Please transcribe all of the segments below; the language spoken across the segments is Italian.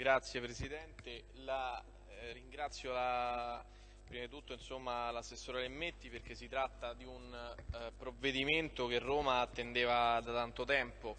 Grazie Presidente, la, eh, ringrazio la, prima di tutto l'assessore Lemmetti perché si tratta di un eh, provvedimento che Roma attendeva da tanto tempo,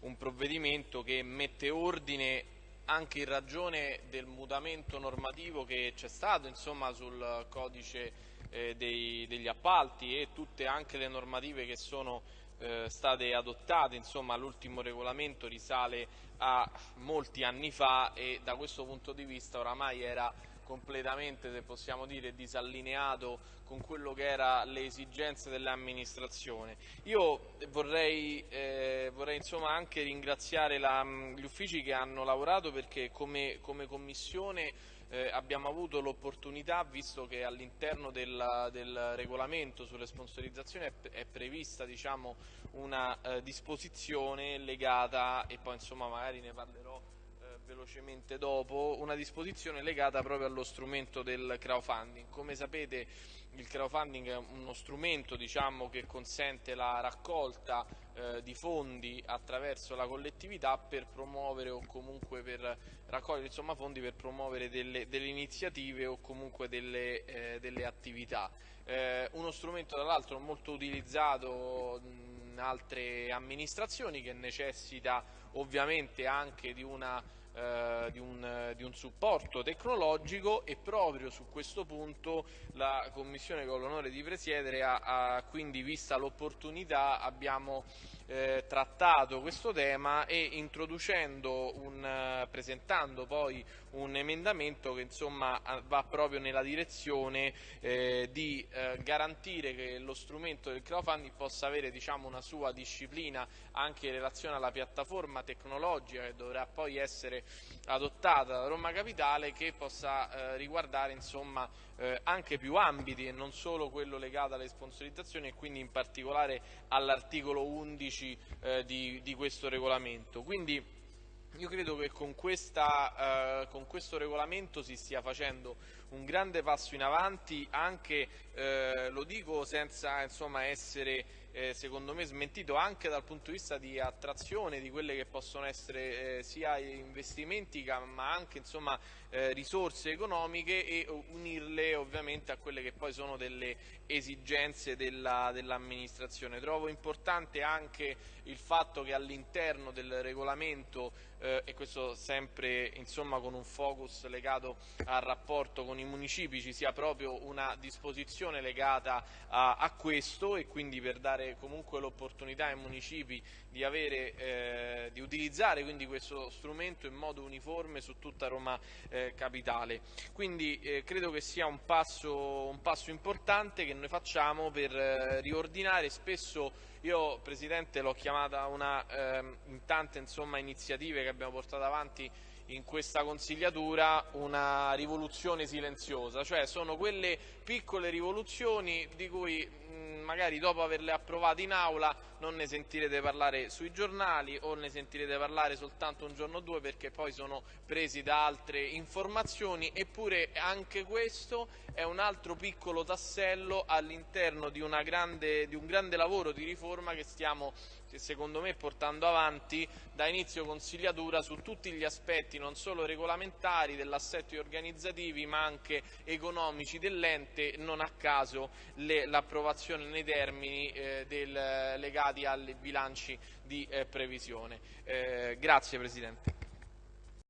un provvedimento che mette ordine anche in ragione del mutamento normativo che c'è stato insomma, sul codice eh, dei, degli appalti e tutte anche le normative che sono eh, state adottate, insomma l'ultimo regolamento risale a molti anni fa e da questo punto di vista oramai era completamente, se possiamo dire, disallineato con quello che erano le esigenze dell'amministrazione. Io vorrei, eh, vorrei anche ringraziare la, gli uffici che hanno lavorato perché come, come Commissione eh, abbiamo avuto l'opportunità, visto che all'interno del, del, regolamento sulle sponsorizzazioni è, è prevista diciamo, una eh, disposizione legata, e poi insomma magari ne parlerò eh, velocemente dopo, una disposizione legata proprio allo strumento del crowdfunding. Come sapete il crowdfunding è uno strumento diciamo, che consente la raccolta eh, di fondi attraverso la collettività per promuovere o comunque per raccogliere insomma, fondi per promuovere delle, delle, iniziative o comunque delle, eh, delle attività. Eh, uno strumento tra l'altro molto utilizzato in altre amministrazioni che necessita ovviamente anche di una eh, di, un, di, un, supporto tecnologico e proprio su questo punto la Commissione che ho l'onore di presiedere ha, ha quindi vista l'opportunità, abbiamo eh, trattato questo tema e un, eh, presentando poi un emendamento che insomma va proprio nella direzione eh, di eh, garantire che lo strumento del crowdfunding possa avere diciamo, una sua disciplina anche in relazione alla piattaforma tecnologica che dovrà poi essere adottata da Roma Capitale che possa eh, riguardare insomma, eh, anche più ambiti e non solo quello legato alle sponsorizzazioni e quindi in particolare all'articolo 11 eh, di, di, questo regolamento. Quindi, io credo che con, questa, eh, con, questo regolamento si stia facendo un grande passo in avanti, anche, eh, lo dico senza insomma, essere eh, secondo me smentito anche dal punto di vista di attrazione di quelle che possono essere eh, sia investimenti ma anche insomma, eh, risorse economiche e unirle ovviamente a quelle che poi sono delle esigenze dell'amministrazione. Dell Trovo importante anche il fatto che all'interno del regolamento eh, e questo sempre insomma, con un focus legato al rapporto con i municipi ci sia proprio una disposizione legata a, a questo e quindi per dare comunque l'opportunità ai municipi di, avere, eh, di utilizzare questo strumento in modo uniforme su tutta Roma eh, Capitale. Quindi eh, credo che sia un passo, un passo, importante che noi facciamo per eh, riordinare spesso io Presidente l'ho chiamata una, ehm, in tante insomma, iniziative che abbiamo portato avanti in questa consigliatura una rivoluzione silenziosa, cioè sono quelle piccole rivoluzioni di cui mh, magari dopo averle approvate in aula non ne sentirete parlare sui giornali o ne sentirete parlare soltanto un giorno o due perché poi sono presi da altre informazioni, eppure anche questo è un altro piccolo tassello all'interno di, di, un grande lavoro di riforma che stiamo secondo me portando avanti da inizio consigliatura su tutti gli aspetti non solo regolamentari dell'assetto organizzativi ma anche economici dell'ente, non a caso l'approvazione nei termini eh, del, legati ai bilanci di eh, previsione. Eh, grazie Presidente.